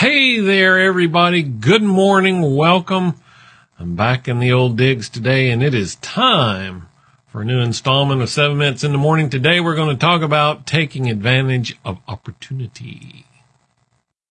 Hey there, everybody. Good morning. Welcome. I'm back in the old digs today, and it is time for a new installment of Seven Minutes in the Morning. Today, we're going to talk about taking advantage of opportunity.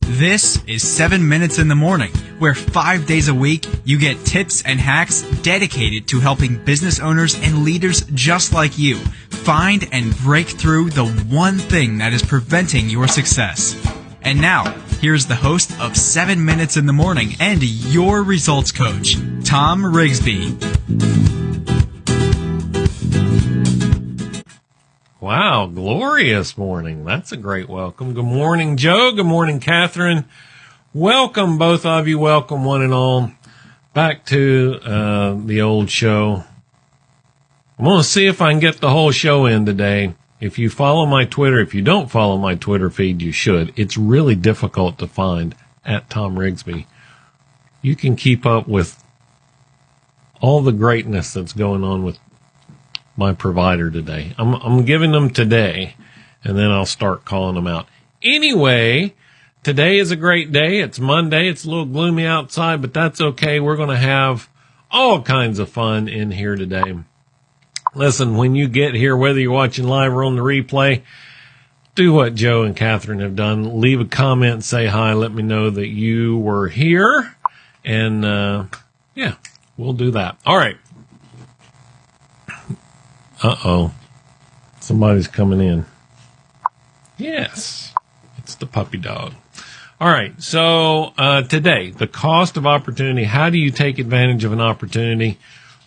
This is 7 Minutes in the Morning, where five days a week you get tips and hacks dedicated to helping business owners and leaders just like you find and break through the one thing that is preventing your success. And now, here's the host of 7 Minutes in the Morning and your results coach, Tom Rigsby. Wow, glorious morning. That's a great welcome. Good morning, Joe. Good morning, Catherine. Welcome, both of you. Welcome, one and all, back to uh, the old show. I'm going to see if I can get the whole show in today. If you follow my Twitter, if you don't follow my Twitter feed, you should. It's really difficult to find at Tom Rigsby. You can keep up with all the greatness that's going on with my provider today. I'm, I'm giving them today and then I'll start calling them out. Anyway, today is a great day. It's Monday. It's a little gloomy outside, but that's okay. We're going to have all kinds of fun in here today. Listen, when you get here, whether you're watching live or on the replay, do what Joe and Catherine have done. Leave a comment, say hi, let me know that you were here. And, uh, yeah, we'll do that. All right. Uh oh. Somebody's coming in. Yes. It's the puppy dog. All right. So, uh, today, the cost of opportunity. How do you take advantage of an opportunity?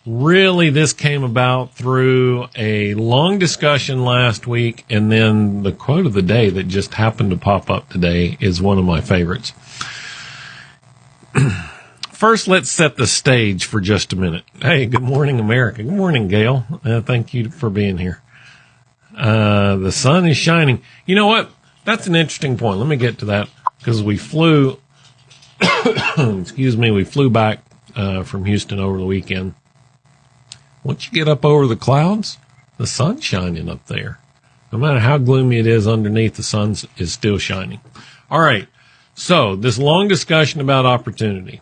Really this came about through a long discussion last week and then the quote of the day that just happened to pop up today is one of my favorites. First, let's set the stage for just a minute. Hey, good morning, America. Good morning, Gail. Uh, thank you for being here. Uh, the sun is shining. You know what? That's an interesting point. Let me get to that because we flew, excuse me, we flew back uh, from Houston over the weekend once you get up over the clouds, the sun's shining up there. No matter how gloomy it is underneath, the sun is still shining. All right. So this long discussion about opportunity.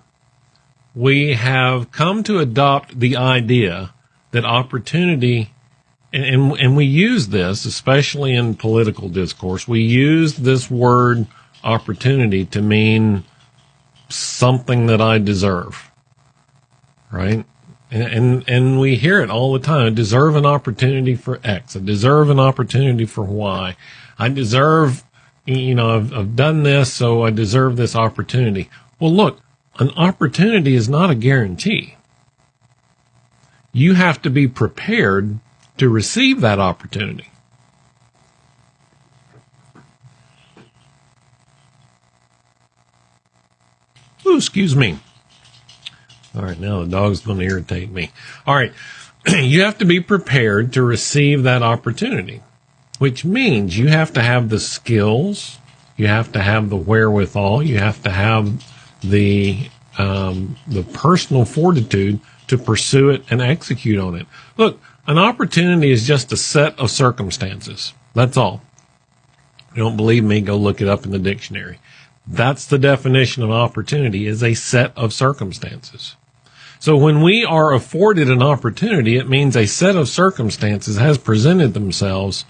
We have come to adopt the idea that opportunity and, and, and we use this, especially in political discourse, we use this word opportunity to mean something that I deserve. Right? And, and, and we hear it all the time. I deserve an opportunity for X. I deserve an opportunity for Y. I deserve, you know, I've, I've done this, so I deserve this opportunity. Well, look, an opportunity is not a guarantee. You have to be prepared to receive that opportunity. Ooh, excuse me. All right, now the dog's going to irritate me. All right, you have to be prepared to receive that opportunity, which means you have to have the skills, you have to have the wherewithal, you have to have the um, the personal fortitude to pursue it and execute on it. Look, an opportunity is just a set of circumstances. That's all. you don't believe me, go look it up in the dictionary. That's the definition of opportunity is a set of circumstances. So when we are afforded an opportunity, it means a set of circumstances has presented themselves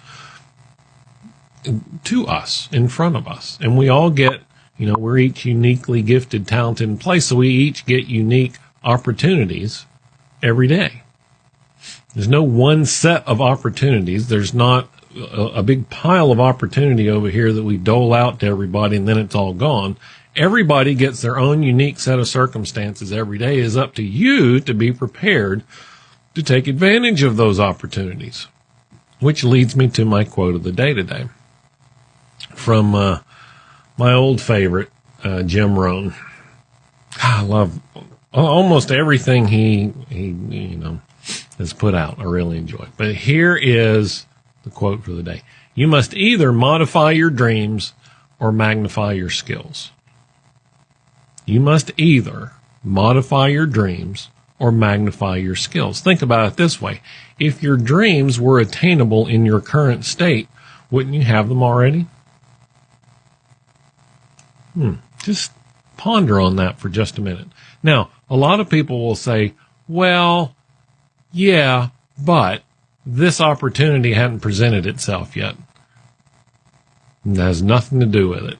to us, in front of us. And we all get, you know, we're each uniquely gifted, talented in place. So we each get unique opportunities every day. There's no one set of opportunities. There's not a, a, big pile of opportunity over here that we dole out to everybody and then it's all gone everybody gets their own unique set of circumstances every day. It is up to you to be prepared to take advantage of those opportunities. Which leads me to my quote of the day today from uh, my old favorite, uh, Jim Rohn. I love almost everything he, he, you know, has put out. I really enjoy. it. But here is the quote for the day. You must either modify your dreams or magnify your skills. You must either modify your dreams or magnify your skills. Think about it this way. If your dreams were attainable in your current state, wouldn't you have them already? Hmm. Just ponder on that for just a minute. Now, a lot of people will say, well, yeah, but this opportunity hadn't presented itself yet. It has nothing to do with it.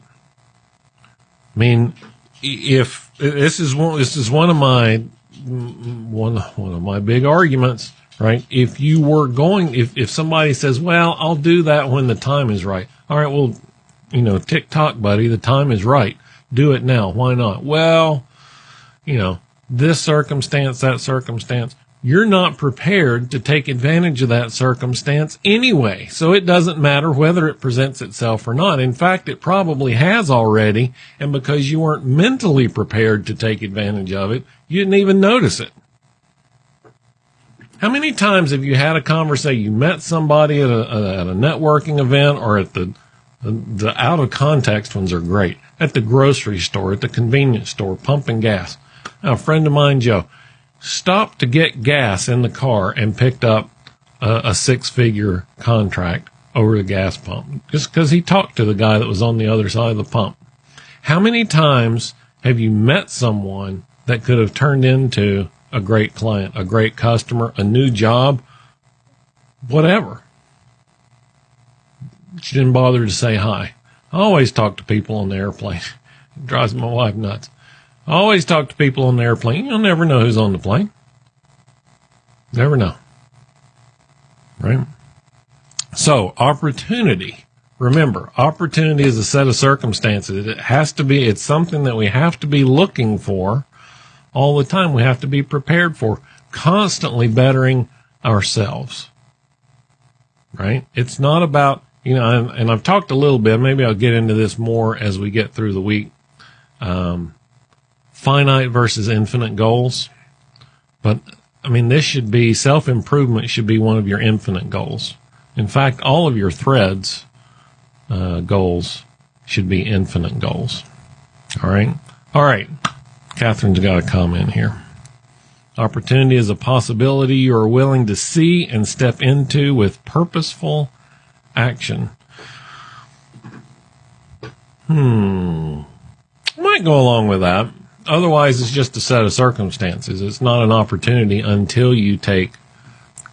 I mean, if this is one, this is one of my one one of my big arguments, right? If you were going, if if somebody says, "Well, I'll do that when the time is right," all right, well, you know, tick tock, buddy, the time is right. Do it now. Why not? Well, you know, this circumstance, that circumstance you're not prepared to take advantage of that circumstance anyway. So it doesn't matter whether it presents itself or not. In fact, it probably has already. And because you weren't mentally prepared to take advantage of it, you didn't even notice it. How many times have you had a conversation? You met somebody at a, at a networking event or at the, the, out of context ones are great. At the grocery store, at the convenience store, pumping gas. A friend of mine, Joe, stopped to get gas in the car and picked up a, a six figure contract over the gas pump just because he talked to the guy that was on the other side of the pump. How many times have you met someone that could have turned into a great client, a great customer, a new job, whatever? She didn't bother to say hi. I always talk to people on the airplane. It drives my wife nuts. I always talk to people on the airplane. You'll never know who's on the plane. Never know. Right? So, opportunity. Remember, opportunity is a set of circumstances. It has to be, it's something that we have to be looking for all the time. We have to be prepared for constantly bettering ourselves. Right? It's not about, you know, and I've talked a little bit, maybe I'll get into this more as we get through the week. Um, finite versus infinite goals. But I mean, this should be self improvement should be one of your infinite goals. In fact, all of your threads uh, goals should be infinite goals. All right. All right. Catherine's got a comment here. Opportunity is a possibility you are willing to see and step into with purposeful action. Hmm. Might go along with that. Otherwise, it's just a set of circumstances. It's not an opportunity until you take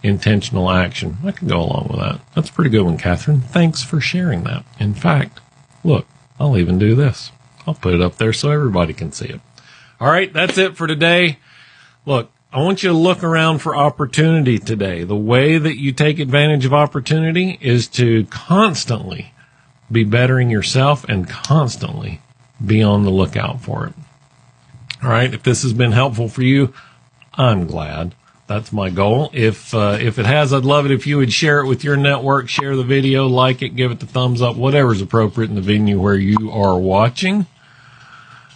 intentional action. I can go along with that. That's a pretty good one, Catherine. Thanks for sharing that. In fact, look, I'll even do this. I'll put it up there so everybody can see it. All right, that's it for today. Look, I want you to look around for opportunity today. The way that you take advantage of opportunity is to constantly be bettering yourself and constantly be on the lookout for it. All right. If this has been helpful for you, I'm glad. That's my goal. If uh, if it has, I'd love it if you would share it with your network, share the video, like it, give it the thumbs up, whatever's appropriate in the venue where you are watching.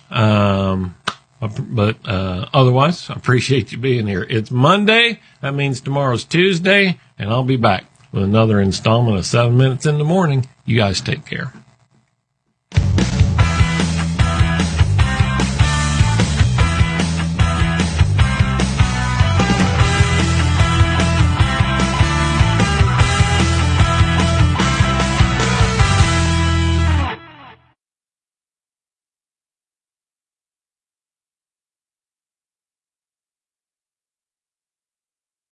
Um, but uh, otherwise, I appreciate you being here. It's Monday. That means tomorrow's Tuesday, and I'll be back with another installment of Seven Minutes in the Morning. You guys take care.